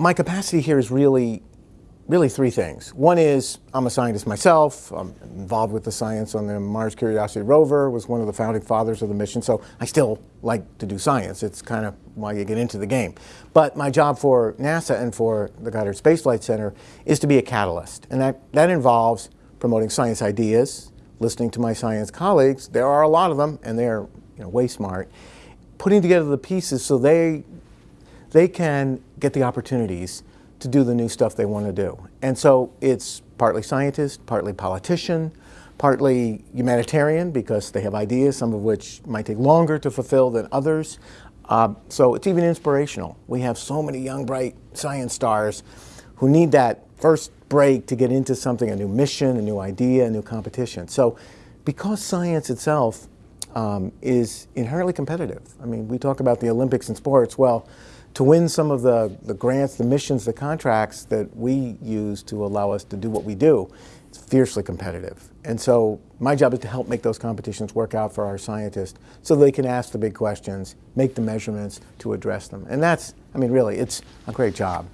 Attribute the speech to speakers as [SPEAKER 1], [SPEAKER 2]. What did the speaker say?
[SPEAKER 1] my capacity here is really, really three things. One is I'm a scientist myself. I'm involved with the science on the Mars Curiosity rover. Was one of the founding fathers of the mission. So I still like to do science. It's kind of why you get into the game. But my job for NASA and for the Goddard Space Flight Center is to be a catalyst, and that that involves promoting science ideas, listening to my science colleagues. There are a lot of them, and they're you know, way smart. Putting together the pieces so they they can get the opportunities to do the new stuff they want to do. And so it's partly scientist, partly politician, partly humanitarian because they have ideas, some of which might take longer to fulfill than others. Uh, so it's even inspirational. We have so many young, bright science stars who need that first break to get into something, a new mission, a new idea, a new competition. So because science itself um, is inherently competitive. I mean, we talk about the Olympics in sports. Well, to win some of the, the grants, the missions, the contracts that we use to allow us to do what we do, it's fiercely competitive. And so my job is to help make those competitions work out for our scientists so they can ask the big questions, make the measurements to address them. And that's, I mean, really, it's a great job.